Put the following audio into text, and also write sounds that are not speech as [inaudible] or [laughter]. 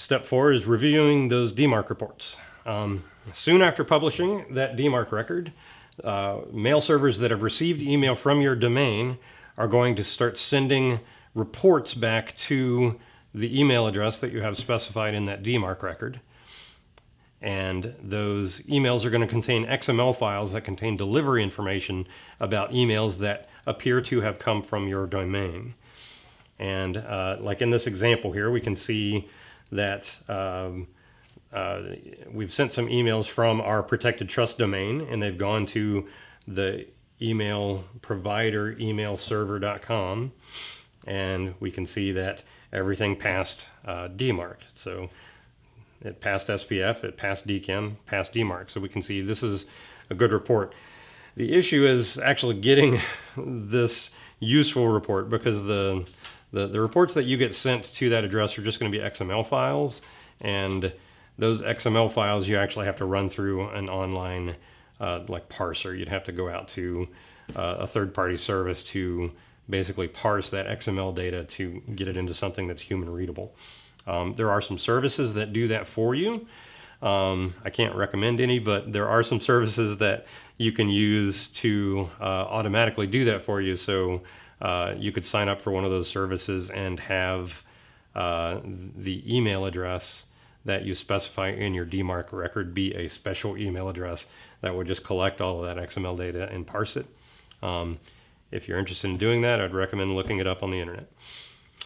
Step four is reviewing those DMARC reports. Um, soon after publishing that DMARC record, uh, mail servers that have received email from your domain are going to start sending reports back to the email address that you have specified in that DMARC record. And those emails are going to contain XML files that contain delivery information about emails that appear to have come from your domain. And uh, like in this example here, we can see that um, uh, we've sent some emails from our protected trust domain and they've gone to the email provider email server.com and we can see that everything passed uh, DMARC. So it passed SPF, it passed DKIM, passed DMARC. So we can see this is a good report. The issue is actually getting [laughs] this useful report because the, the, the reports that you get sent to that address are just going to be XML files and those XML files you actually have to run through an online uh, like parser. You'd have to go out to uh, a third-party service to basically parse that XML data to get it into something that's human readable. Um, there are some services that do that for you. Um, I can't recommend any, but there are some services that you can use to uh, automatically do that for you. So uh, you could sign up for one of those services and have uh, the email address that you specify in your DMARC record be a special email address that would just collect all of that XML data and parse it. Um, if you're interested in doing that, I'd recommend looking it up on the internet.